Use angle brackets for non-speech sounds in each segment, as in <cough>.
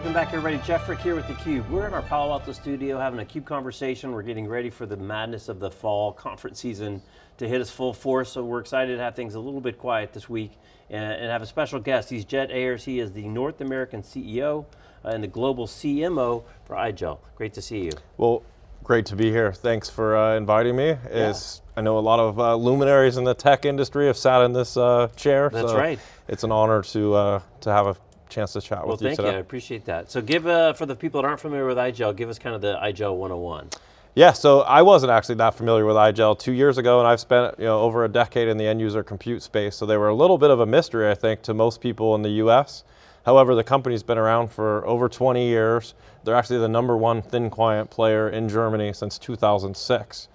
Welcome back everybody. Jeff Frick here with theCUBE. We're in our Palo Alto studio having a CUBE conversation. We're getting ready for the madness of the fall conference season to hit us full force, so we're excited to have things a little bit quiet this week and, and have a special guest. He's Jed Ayres, he is the North American CEO uh, and the global CMO for iGel. Great to see you. Well, great to be here. Thanks for uh, inviting me. Yeah. I know a lot of uh, luminaries in the tech industry have sat in this uh, chair. That's so right. It's an honor to, uh, to have a chance to chat well, with you today. Well, thank you, I appreciate that. So give, uh, for the people that aren't familiar with iGel, give us kind of the iGel 101. Yeah, so I wasn't actually that familiar with iGel two years ago, and I've spent you know over a decade in the end user compute space, so they were a little bit of a mystery, I think, to most people in the US. However, the company's been around for over 20 years. They're actually the number one thin client player in Germany since 2006.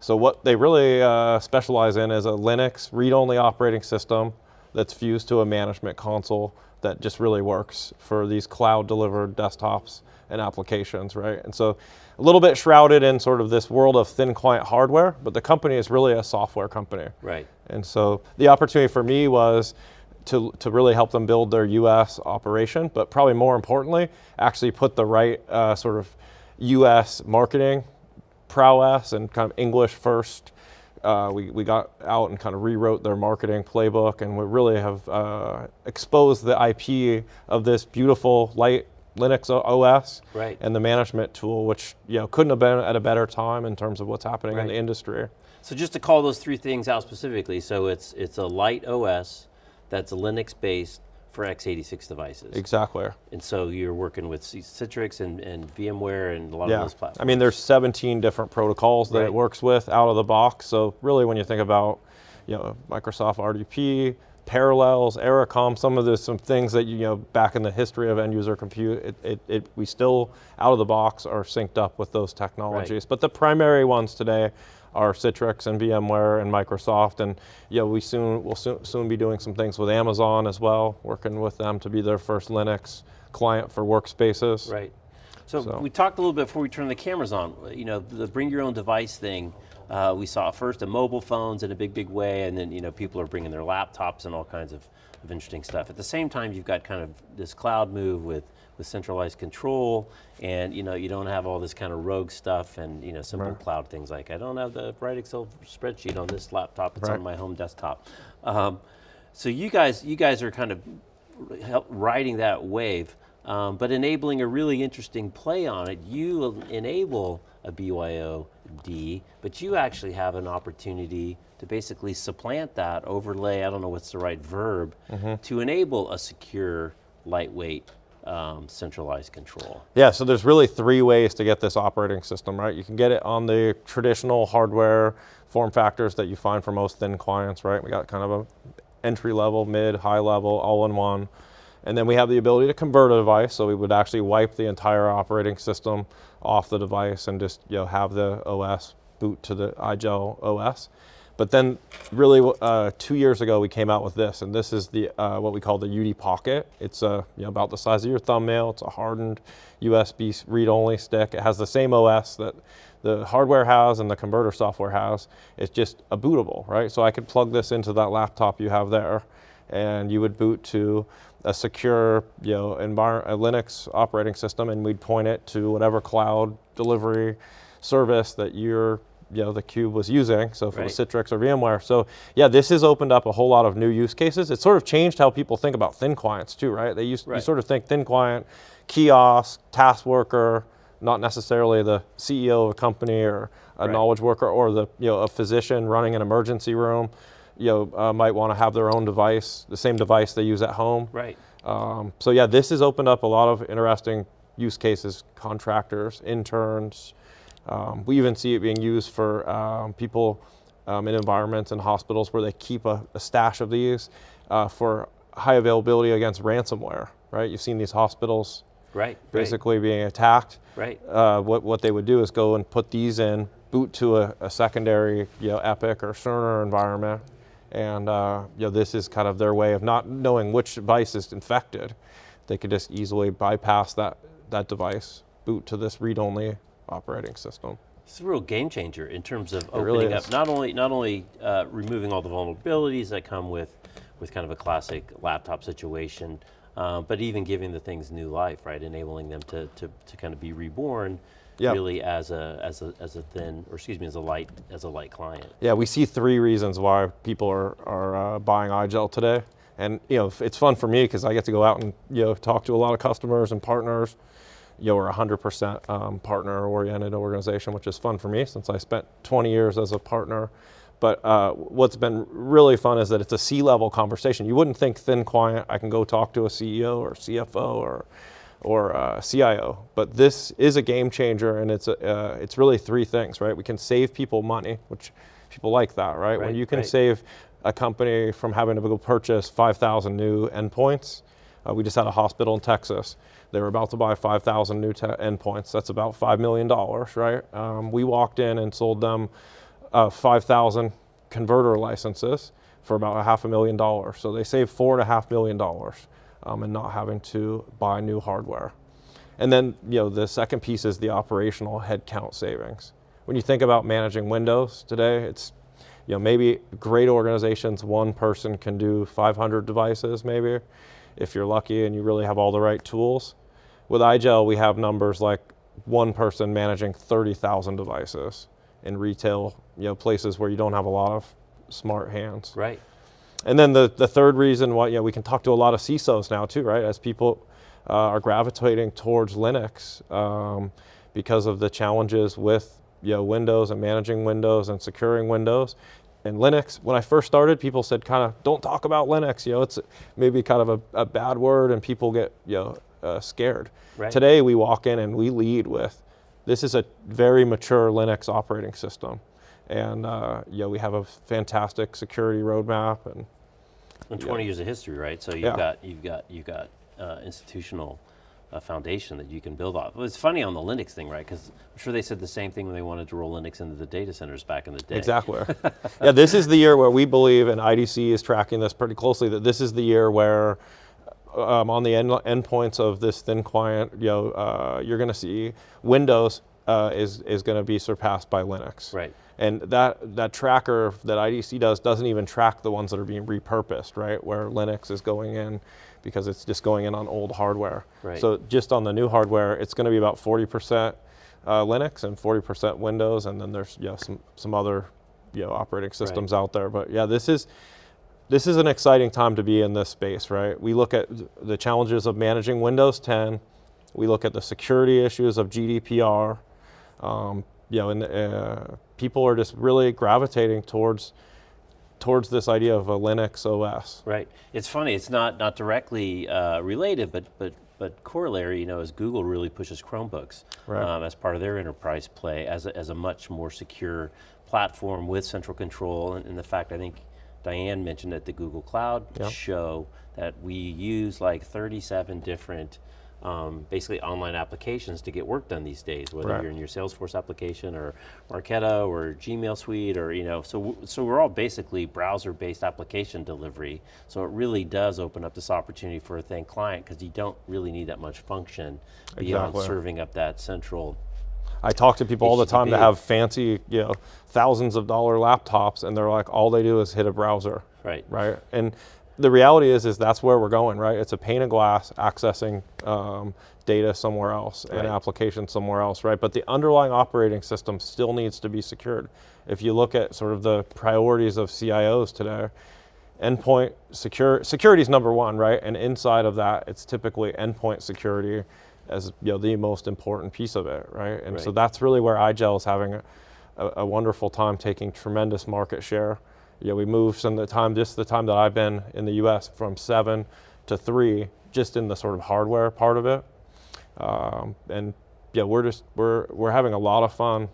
So what they really uh, specialize in is a Linux read-only operating system that's fused to a management console that just really works for these cloud delivered desktops and applications, right? And so a little bit shrouded in sort of this world of thin client hardware, but the company is really a software company. Right. And so the opportunity for me was to, to really help them build their US operation, but probably more importantly, actually put the right uh, sort of US marketing prowess and kind of English first uh, we, we got out and kind of rewrote their marketing playbook and we really have uh, exposed the IP of this beautiful light Linux OS right. and the management tool, which you know couldn't have been at a better time in terms of what's happening right. in the industry. So just to call those three things out specifically, so it's, it's a light OS that's Linux based, for x86 devices. Exactly. And so you're working with Citrix and, and VMware and a lot yeah. of those platforms. I mean, there's 17 different protocols that right. it works with out of the box. So really when you think about you know, Microsoft RDP, Parallels, Ericom, some of the some things that you know back in the history of end user compute, it, it, it we still out of the box are synced up with those technologies. Right. But the primary ones today are Citrix and VMware and Microsoft, and you know, we soon will soon, soon be doing some things with Amazon as well, working with them to be their first Linux client for workspaces. Right. So, so. we talked a little bit before we turned the cameras on. You know, the bring your own device thing. Uh, we saw first the mobile phones in a big, big way, and then you know people are bringing their laptops and all kinds of, of interesting stuff. At the same time, you've got kind of this cloud move with with centralized control, and you know you don't have all this kind of rogue stuff and you know simple right. cloud things like I don't have the right Excel spreadsheet on this laptop; it's right. on my home desktop. Um, so you guys, you guys are kind of help riding that wave, um, but enabling a really interesting play on it. You enable a BYOD, but you actually have an opportunity to basically supplant that, overlay, I don't know what's the right verb, mm -hmm. to enable a secure, lightweight um, centralized control. Yeah, so there's really three ways to get this operating system, right? You can get it on the traditional hardware form factors that you find for most thin clients, right? We got kind of a entry level, mid, high level, all in one. And then we have the ability to convert a device, so we would actually wipe the entire operating system off the device and just you know, have the OS boot to the iGel OS. But then really uh, two years ago we came out with this and this is the uh, what we call the UD Pocket. It's uh, you know, about the size of your thumbnail. It's a hardened USB read-only stick. It has the same OS that the hardware has and the converter software has. It's just a bootable, right? So I could plug this into that laptop you have there and you would boot to a secure you know, a Linux operating system and we'd point it to whatever cloud delivery service that you're you know, the Cube was using, so for right. Citrix or VMware. So yeah, this has opened up a whole lot of new use cases. It sort of changed how people think about thin clients too, right? They used, right. you sort of think thin client, kiosk, task worker, not necessarily the CEO of a company or a right. knowledge worker or the, you know, a physician running an emergency room, you know, uh, might want to have their own device, the same device they use at home. Right. Um, so yeah, this has opened up a lot of interesting use cases, contractors, interns, um, we even see it being used for um, people um, in environments and hospitals where they keep a, a stash of these uh, for high availability against ransomware, right? You've seen these hospitals right, basically right. being attacked. Right. Uh, what, what they would do is go and put these in, boot to a, a secondary you know, Epic or Cerner environment, and uh, you know, this is kind of their way of not knowing which device is infected. They could just easily bypass that, that device, boot to this read-only operating system. It's a real game changer in terms of it opening really up, not only, not only uh, removing all the vulnerabilities that come with, with kind of a classic laptop situation, uh, but even giving the things new life, right? Enabling them to, to, to kind of be reborn Yep. really as a, as, a, as a thin, or excuse me, as a light, as a light client. Yeah, we see three reasons why people are, are uh, buying iGel today. And you know, it's fun for me because I get to go out and you know talk to a lot of customers and partners. You know, we're a 100% um, partner-oriented organization, which is fun for me since I spent 20 years as a partner. But uh, what's been really fun is that it's a C-level conversation. You wouldn't think thin client. I can go talk to a CEO or CFO or or uh, CIO. But this is a game changer, and it's a, uh, it's really three things, right? We can save people money, which people like that, right? when you can right. save a company from having to go purchase 5,000 new endpoints. Uh, we just had a hospital in Texas. They were about to buy 5,000 new endpoints. That's about $5 million, right? Um, we walked in and sold them uh, 5,000 converter licenses for about a half a million dollars. So they saved four and a half million dollars um, and not having to buy new hardware. And then, you know, the second piece is the operational headcount savings. When you think about managing Windows today, it's, you know, maybe great organizations, one person can do 500 devices maybe, if you're lucky and you really have all the right tools. With iGel, we have numbers like one person managing 30,000 devices in retail, you know, places where you don't have a lot of smart hands. Right. And then the, the third reason why, you know, we can talk to a lot of CISOs now too, right? As people uh, are gravitating towards Linux um, because of the challenges with, you know, Windows and managing Windows and securing Windows. And Linux, when I first started, people said kind of, don't talk about Linux, you know, it's maybe kind of a, a bad word and people get, you know, uh, scared. Right. Today we walk in and we lead with, this is a very mature Linux operating system. And, uh, know, we have a fantastic security roadmap and And 20 years of history, right? So you've Yeah. got you've got you've got uh, institutional uh, foundation that you can build off. It's funny on the Linux thing, right? Because I'm sure they said the same thing when they wanted to roll Linux into the data centers back in the day. Exactly. <laughs> yeah, this is the year where we believe, and IDC is tracking this pretty closely, that this is the year where um, on the end endpoints of this thin client, you know, uh, you're going to see Windows uh, is is going to be surpassed by Linux. Right. And that that tracker that IDC does doesn't even track the ones that are being repurposed, right? Where Linux is going in because it's just going in on old hardware. Right. So just on the new hardware, it's going to be about 40% uh, Linux and 40% Windows, and then there's know, some some other you know operating systems out there. But yeah, this is this is an exciting time to be in this space, right? We look at the challenges of managing Windows 10. We look at the security issues of GDPR. Um, you know, and uh, people are just really gravitating towards towards this idea of a Linux OS. Right. It's funny. It's not not directly uh, related, but but but corollary. You know, as Google really pushes Chromebooks Right. um, as part of their enterprise play as a, as a much more secure platform with central control, and, and the fact I think Diane mentioned at the Google Cloud Yeah. show that we use like 37 different. Um, basically online applications to get work done these days, whether Right. you're in your Salesforce application or Marketo or Gmail Suite or you know, so so we're all basically browser-based application delivery. So it really does open up this opportunity for a thin client because you don't really need that much function beyond Exactly. serving up that central. I talk to people all the time that have fancy, you know, thousands of dollar laptops, and they're like, all they do is hit a browser. Right. right? And the reality is, is that's where we're going, right? It's a pane of glass accessing um, data somewhere else Right. and application somewhere else, right? But the underlying operating system still needs to be secured. If you look at sort of the priorities of CIOs today, endpoint secure security is number one, right? And inside of that, it's typically endpoint security as you know the most important piece of it, right? And so that's really where iGel is having a, a, a wonderful time taking tremendous market share. You know, we moved from the time, just the time that I've been in the U.S. from seven to three, just in the sort of hardware part of it. Um, and yeah, we're just we're we're having a lot of fun.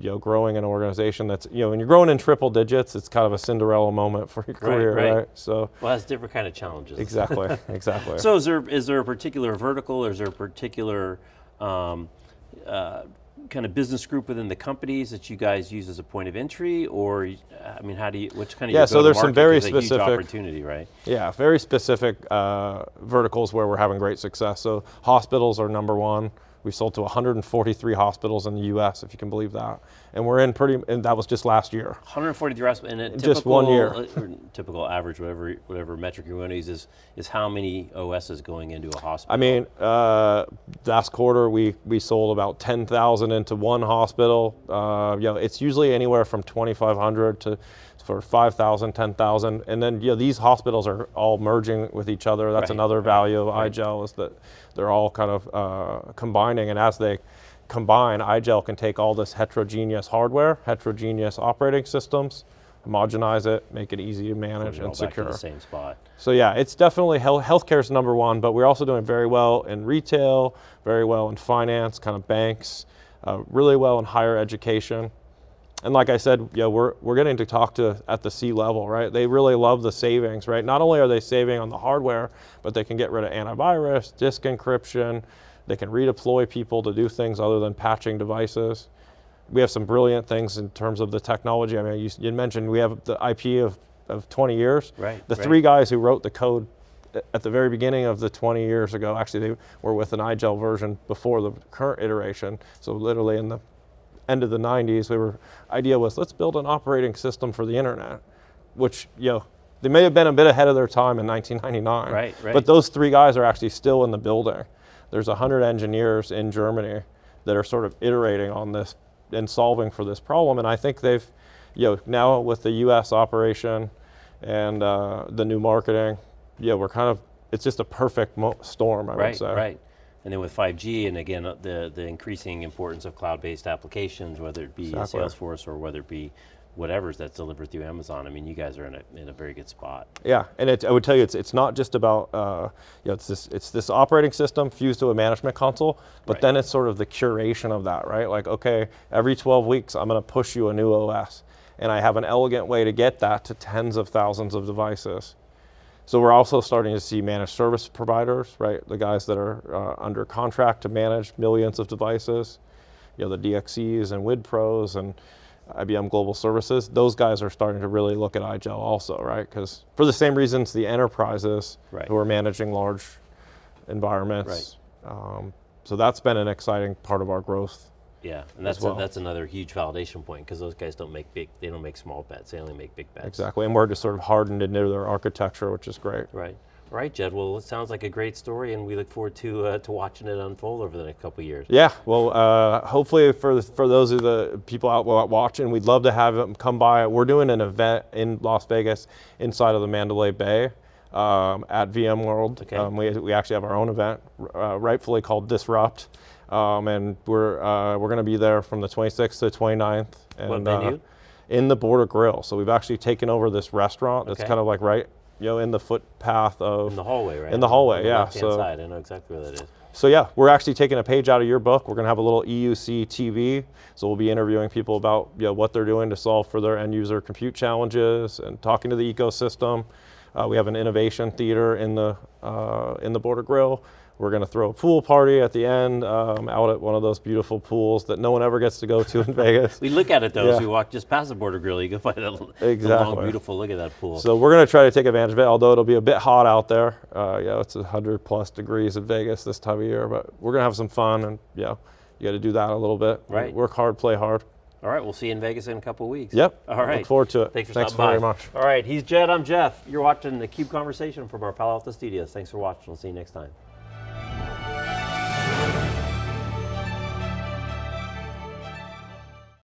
You know, growing an organization that's you know when you're growing in triple digits, it's kind of a Cinderella moment for your Right, career, right. right? So Well, that's different kind of challenges. exactly, <laughs> exactly. So is there is there a particular vertical? Or is there a particular um, uh, kind of business group within the companies that you guys use as a point of entry, or I mean, how do you? Which kind of Yeah, so there's some very 'Cause a huge specific- opportunity, right? Yeah, very specific uh, verticals where we're having great success. So hospitals are number one. We sold to 143 hospitals in the U.S., if you can believe that. and we're in pretty, and that was just last year. 143 hospitals, and a typical, Just one year. uh, typical average, whatever whatever metric you want to use, is, is how many OSs going into a hospital? I mean, uh, last quarter we, we sold about 10,000 into one hospital. Uh, you know, it's usually anywhere from 2,500 to for 5,000, 10,000. And then, you know, these hospitals are all merging with each other. That's Right, another value of right. iGel is that they're all kind of uh, combining. And as they combine, iGel can take all this heterogeneous hardware, heterogeneous operating systems, homogenize it, make it easy to manage and secure. the same spot. So yeah, it's definitely health, healthcare is number one, but we're also doing very well in retail, very well in finance, kind of banks, uh, really well in higher education. And like I said, yeah, we're, we're getting to talk to at the C level, right? They really love the savings, right? Not only are they saving on the hardware, but they can get rid of antivirus, disk encryption, they can redeploy people to do things other than patching devices. We have some brilliant things in terms of the technology. I mean, you, you mentioned we have the IP of, of 20 years. Right, The right. three guys who wrote the code at the very beginning of the 20 years ago, actually they were with an iGel version before the current iteration. So literally in the end of the 90s, we were idea was let's build an operating system for the internet, which you know they may have been a bit ahead of their time in 1999. Right, right. But those three guys are actually still in the building. There's 100 engineers in Germany that are sort of iterating on this and solving for this problem. And I think they've, you know, now with the U.S. operation and uh, the new marketing, yeah, we're kind of it's just a perfect mo- storm, I Right, would say. Right, right. And then with 5G, and again, the, the increasing importance of cloud-based applications, whether it be. Salesforce or whether it be whatever's that's delivered through Amazon, I mean, you guys are in a, in a very good spot. Yeah, and it, I would tell you, it's, it's not just about, uh, you know, it's this, it's this operating system fused to a management console, but Right. then it's sort of the curation of that, right? Like, okay, every 12 weeks, I'm going to push you a new OS. And I have an elegant way to get that to tens of thousands of devices. So we're also starting to see managed service providers, right? The guys that are uh, under contract to manage millions of devices, you know, the DXCs and Wipros and IBM Global Services. Those guys are starting to really look at iGel also, right? Because for the same reasons, the enterprises Right. who are managing large environments. Um, so that's been an exciting part of our growth. Yeah, and that's, well. a, that's another huge validation point because those guys don't make big, they don't make small bets, they only make big bets. Exactly, and we're just sort of hardened into their architecture, which is great. Right. All right, Jed. Well, it sounds like a great story, and we look forward to uh, to watching it unfold over the next couple of years. Yeah, well, uh, hopefully for for those of the people out wa- watching, we'd love to have them come by. We're doing an event in Las Vegas inside of the Mandalay Bay um, at VMworld. Okay. Um, we, we actually have our own event, uh, rightfully called Disrupt, um, and we're uh, we're going to be there from the 26th to the 29th. And, What venue? Uh, in the Border Grill. So we've actually taken over this restaurant that's Okay. kind of like right, you know, in the footpath of In the hallway, right? In the hallway, the yeah, so- side. I know exactly where that is. so yeah, we're actually taking a page out of your book. We're going to have a little EUC TV. So we'll be interviewing people about you know, what they're doing to solve for their end user compute challenges and talking to the ecosystem. Uh, we have an innovation theater in the uh, in the Border Grill. We're going to throw a pool party at the end um, out at one of those beautiful pools that no one ever gets to go to in <laughs> Vegas. We look at it though as we walk just past the border grill. You can find that the long, beautiful look at that pool. So we're going to try to take advantage of it, although it'll be a bit hot out there. Uh, yeah, it's 100 plus degrees in Vegas this time of year, but we're going to have some fun and yeah, you got to do that a little bit. Right. Work hard, play hard. All right, we'll see you in Vegas in a couple of weeks. Yep. All right. Look forward to it. Thanks for Thanks stopping very by. much. All right, he's Jed. I'm Jeff. You're watching the Cube Conversation from our Palo Alto studios. Thanks for watching. We'll see you next time.